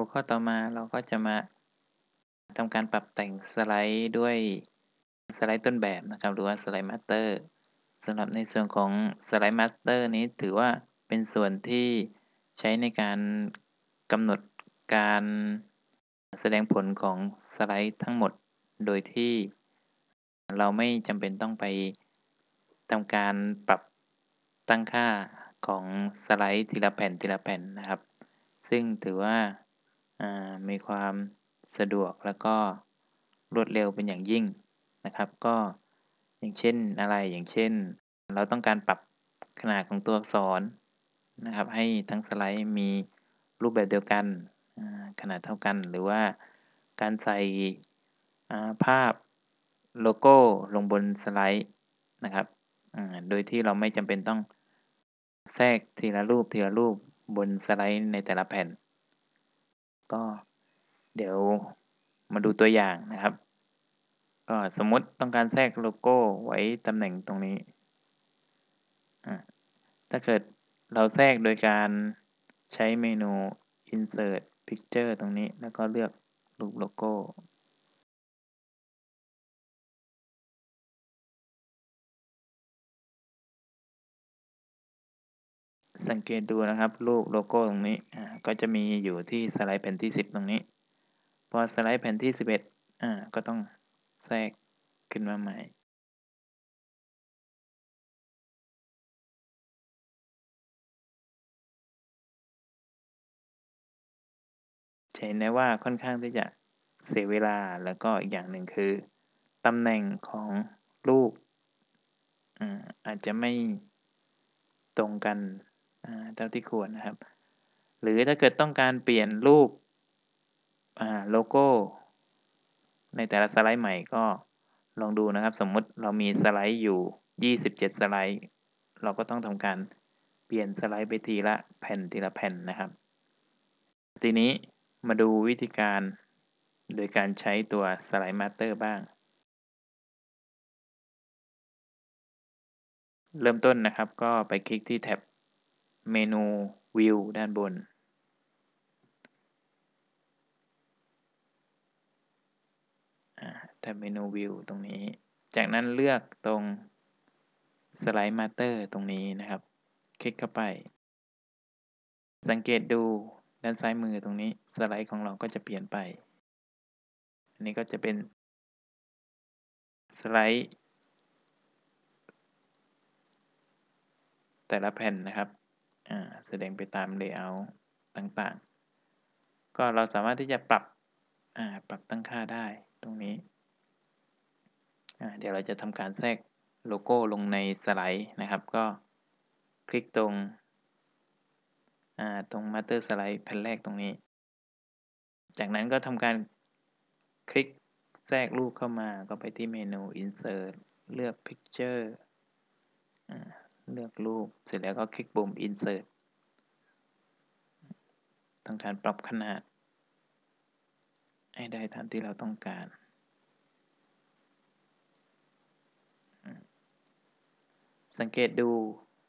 หัวข้อต่อมาเราก็จะมาทำการปรับแต่งสไลด์ด้วยสไลด์ต้นแบบนะครับ หรือว่า Slide Master สำหรับในส่วนของ Slide Master นี้ถือว่าเป็นส่วนที่ใช้ในการกำหนดการแสดงผลของสไลด์ทั้งหมด โดยที่เราไม่จำเป็นต้องไปทำการปรับตั้งค่าของสไลด์ทีละแผ่นทีละแผ่นนะครับ ซึ่งถือว่า มีความสะดวกแล้วก็รวดเร็วเป็นอย่างยิ่งนะครับ ก็อย่างเช่นอะไรอย่างเช่น เราต้องการปรับขนาดของตัวอักษรนะครับ ให้ทั้งสไลด์มีรูปแบบเดียวกันขนาดเท่ากันหรือว่าการใส่ภาพโลโก้ลงบนสไลด์นะครับ โดยที่เราไม่จำเป็นต้องแทรกทีละรูปทีละรูปบนสไลด์ในแต่ละแผ่น ก็เดี๋ยวมาดูตัวอย่างนะครับ ก็สมมติต้องการแทรกโลโก้ไว้ตำแหน่งตรงนี้ ถ้าเกิดเราแทรกโดยการใช้เมนู insert picture ตรงนี้แล้วก็เลือกรูปโลโก้ สังเกตดูนะครับรูปโลโก้ตรงนี้อ่าก็จะมีอยู่ที่สไลด์แผ่นที่ 10 ตรงนี้ พอสไลด์แผ่นที่ 11อ่าก็ต้องแทรกขึ้นมาใหม่เห็นได้ว่าค่อนข้างที่จะเสียเวลาแล้วก็อีกอย่างหนึ่งคือตำแหน่งของรูปอาจจะไม่ตรงกัน เท่าที่ควรนะครับ หรือถ้าเกิดต้องการเปลี่ยนรูปโลโก้ ในแต่ละสไลด์ใหม่ก็ลองดูนะครับ สมมติเรามีสไลด์อยู่ 27 สไลด์ เราก็ต้องทำการเปลี่ยนสไลด์ไปทีละแผ่นทีละแผ่นนะครับ ทีนี้มาดูวิธีการโดยการใช้ตัว Slide Master บ้าง เริ่มต้นนะครับก็ไปคลิกที่แท็บ เมนู View ด้านบนแท็บเมนู View ตรงนี้ จากนั้นเลือกตรง Slide Master ตรงนี้นะครับ คลิกเข้าไป สังเกตดูด้านซ้ายมือตรงนี้สไลด์ของเราก็จะเปลี่ยนไป อันนี้ก็จะเป็นสไลด์แต่ละแผ่นนะครับ แสดงไปตาม layout ต่างๆ ก็เราสามารถที่จะปรับปรับตั้งค่าได้ตรงนี้ เดี๋ยวเราจะทำการแทรกโลโก้ลงในสไลด์นะครับ ก็คลิกตรงตรง Master Slide แผ่นแรกตรงนี้ จากนั้นก็ทำการคลิกแทรกรูปเข้ามาก็ไปที่เมนู Insert เลือก Picture เลือกรูป เสร็จแล้วก็คลิกปุ่ม Insert ทำการปรับขนาด ให้ได้ตามที่เราต้องการ สังเกตดู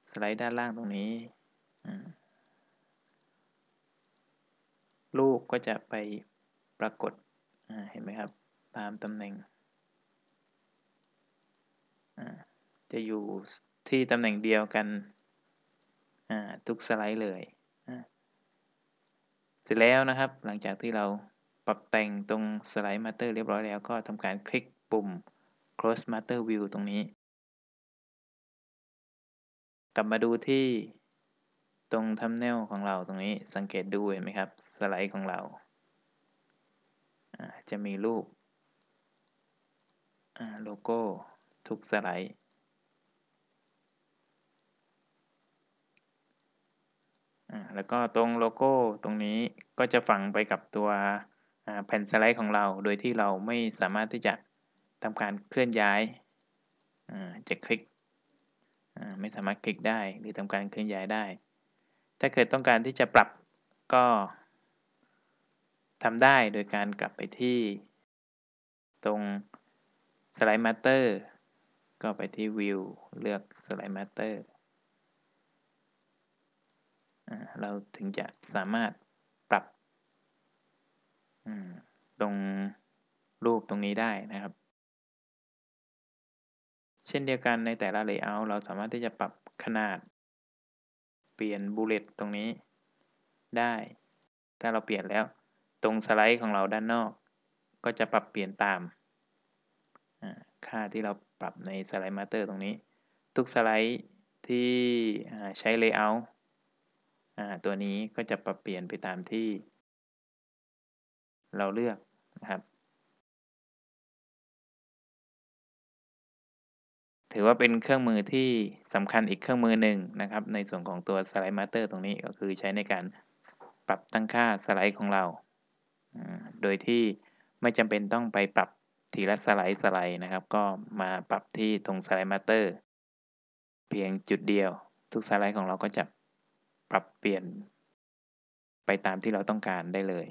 สไลด์ด้านล่างตรงนี้ รูปก็จะไปปรากฏเห็นไหมครับ ตามตำแหน่งจะอยู่ ที่ตำแหน่งเดียวกันทุกสไลด์เลยเสร็จแล้วนะครับ หลังจากที่เราปรับแต่งตรง Slide Master เรียบร้อยแล้วก็ทำการคลิกปุ่ม close master view ตรงนี้ กลับมาดูที่ตรง thumbnail ของเราตรงนี้สังเกตดูเห็นไหมครับสไลด์ของเรา จะมีรูปโลโก้ทุกสไลด์ แล้วก็ตรงโลโก้ตรงนี้ก็จะฝังไปกับตัวแผ่นสไลด์ของเรา โดยที่เราไม่สามารถที่จะทำการเคลื่อนย้ายจะคลิกไม่สามารถคลิกได้หรือทำการเคลื่อนย้ายได้ ถ้าเกิดต้องการที่จะปรับก็ทำได้โดยการกลับไปที่ ตรง Slide Master ก็ไปที่ View เลือกสไลด์มาสเตอร์ เราถึงจะสามารถปรับตรงรูปตรงนี้ได้นะครับ เช่นเดียวกันในแต่ละ layout เราสามารถที่จะปรับขนาด เปลี่ยน bullet ตรงนี้ได้ ถ้าเราเปลี่ยนแล้วตรงสไลด์ของเราด้านนอก ก็จะปรับเปลี่ยนตามค่าที่เราปรับใน Slide Master ตรงนี้ ทุกสไลด์ที่ใช้ layout ตัวนี้ก็จะปรับเปลี่ยนไปตามที่ เราเลือกนะครับ ถือว่าเป็นเครื่องมือที่สำคัญอีกเครื่องมือหนึ่งนะครับ ในส่วนของตัว Slide Master ตรงนี้ก็คือใช้ในการปรับตั้งค่าสไลด์ของเรา โดยที่ไม่จำเป็นต้องไปปรับทีละสไลด์สไลด์นะครับ ก็มาปรับที่ตรง Slide Master เพียงจุดเดียว ทุกสไลด์ของเราก็จะ ปรับเปลี่ยนไปตามที่เราต้องการได้เลย